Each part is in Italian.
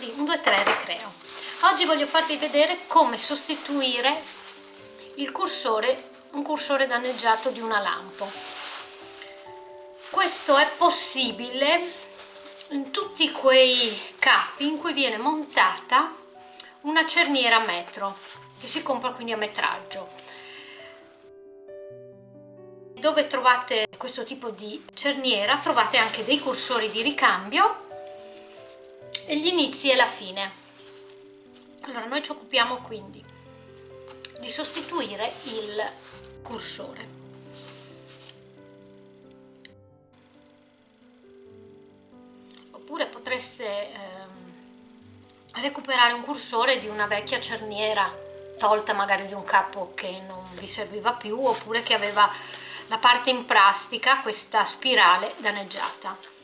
di 1, 2, 3 Recreo. Oggi voglio farvi vedere come sostituire il cursore, un cursore danneggiato di una lampo. Questo è possibile in tutti quei capi in cui viene montata una cerniera a metro che si compra quindi a metraggio dove trovate questo tipo di cerniera trovate anche dei cursori di ricambio gli inizi e la fine allora noi ci occupiamo quindi di sostituire il cursore oppure potreste ehm, recuperare un cursore di una vecchia cerniera tolta magari di un capo che non vi serviva più oppure che aveva la parte in plastica, questa spirale danneggiata.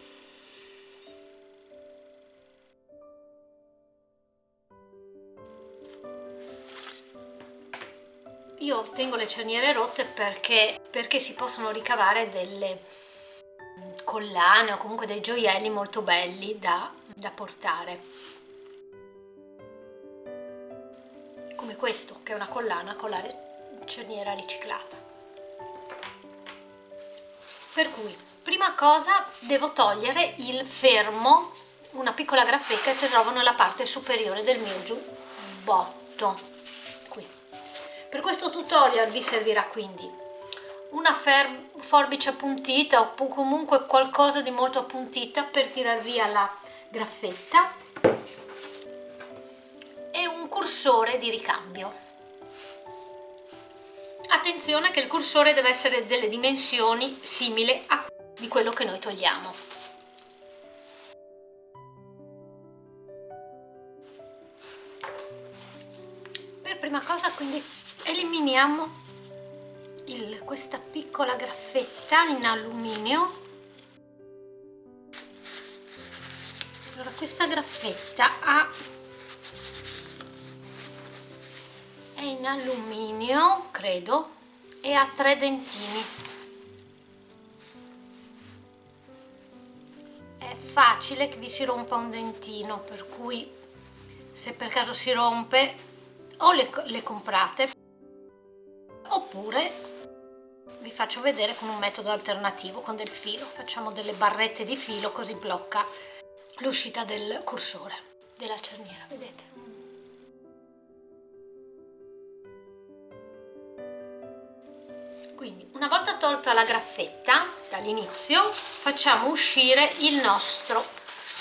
Io tengo le cerniere rotte perché, perché si possono ricavare delle collane o comunque dei gioielli molto belli da, da portare. Come questo che è una collana con la cerniera riciclata. Per cui prima cosa devo togliere il fermo una piccola graffetta che trovo nella parte superiore del mio giubbotto per questo tutorial vi servirà quindi una forbice appuntita o comunque qualcosa di molto appuntita per tirar via la graffetta e un cursore di ricambio. Attenzione che il cursore deve essere delle dimensioni simili a di quello che noi togliamo. Per prima cosa quindi eliminiamo il, questa piccola graffetta in alluminio. Allora questa graffetta ha è in alluminio credo e ha tre dentini. È facile che vi si rompa un dentino per cui se per caso si rompe o le, le comprate oppure vi faccio vedere con un metodo alternativo con del filo. Facciamo delle barrette di filo così blocca l'uscita del cursore della cerniera vedete? Quindi una volta tolta la graffetta dall'inizio facciamo uscire il nostro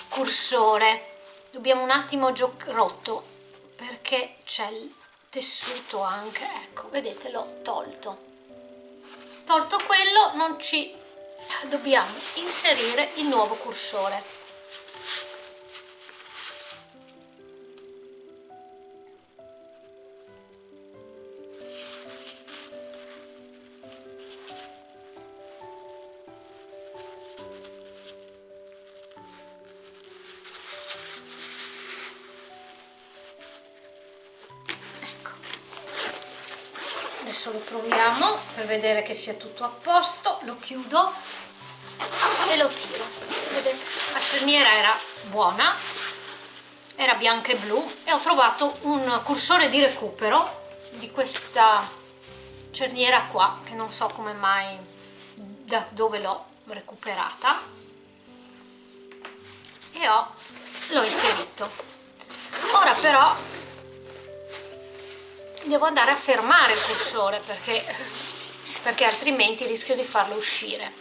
cursore. Dobbiamo un attimo rotto perché c'è tessuto anche ecco vedete l'ho tolto. Tolto quello non ci dobbiamo inserire il nuovo cursore adesso lo proviamo per vedere che sia tutto a posto. Lo chiudo e lo tiro. La cerniera era buona era bianca e blu e ho trovato un cursore di recupero di questa cerniera qua che non so come mai da dove l'ho recuperata. E ho l'ho inserito. Ora però devo andare a fermare il cursore perché, perché altrimenti rischio di farlo uscire.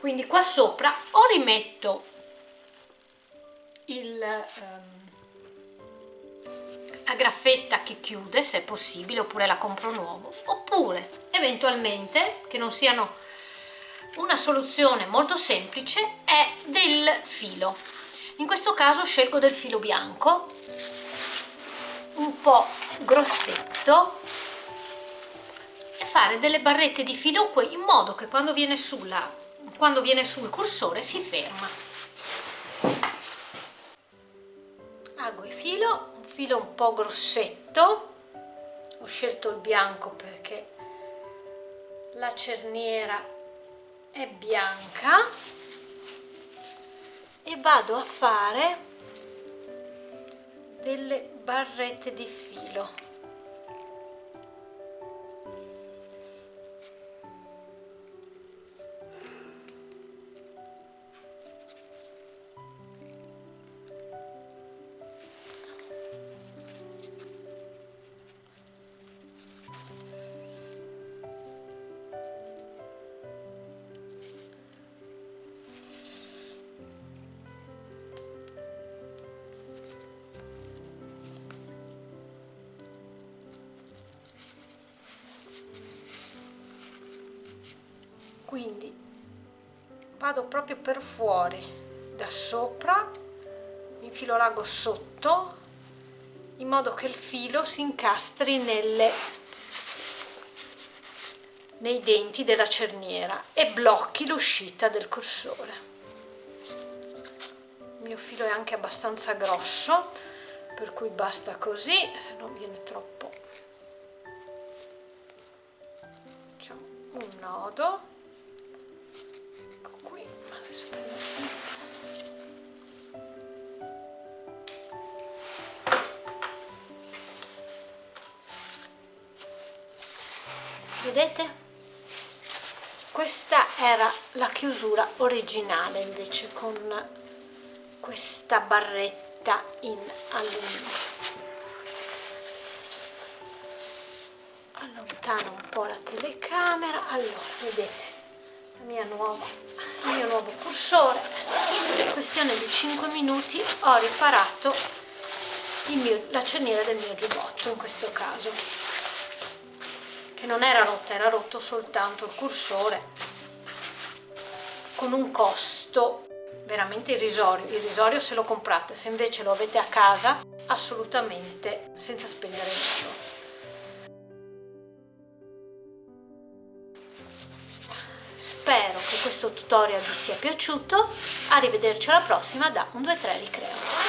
Quindi qua sopra o rimetto il, um, la graffetta che chiude se è possibile oppure la compro nuovo oppure eventualmente che non siano una soluzione molto semplice è del filo. In questo caso scelgo del filo bianco un po' grossetto e fare delle barrette di filo qui in modo che quando viene, sulla, quando viene sul cursore si ferma. Ago il filo un filo un po' grossetto. Ho scelto il bianco perché la cerniera è bianca. E vado a fare delle barrette di filo vado proprio per fuori da sopra infilo l'ago sotto in modo che il filo si incastri nelle, nei denti della cerniera e blocchi l'uscita del cursore. Il mio filo è anche abbastanza grosso per cui basta così se non viene troppo. Facciamo un nodo vedete questa era la chiusura originale invece con questa barretta in alluminio. Allontano un po' la telecamera. Allora vedete nuova, il mio nuovo cursore. In questione di 5 minuti ho riparato mio, la cerniera del mio giubbotto in questo caso che non era rotta, era rotto soltanto il cursore con un costo veramente irrisorio, irrisorio se lo comprate, se invece lo avete a casa assolutamente senza spendere niente Spero che questo tutorial vi sia piaciuto, arrivederci alla prossima da 1, 2, 3 Ricreo.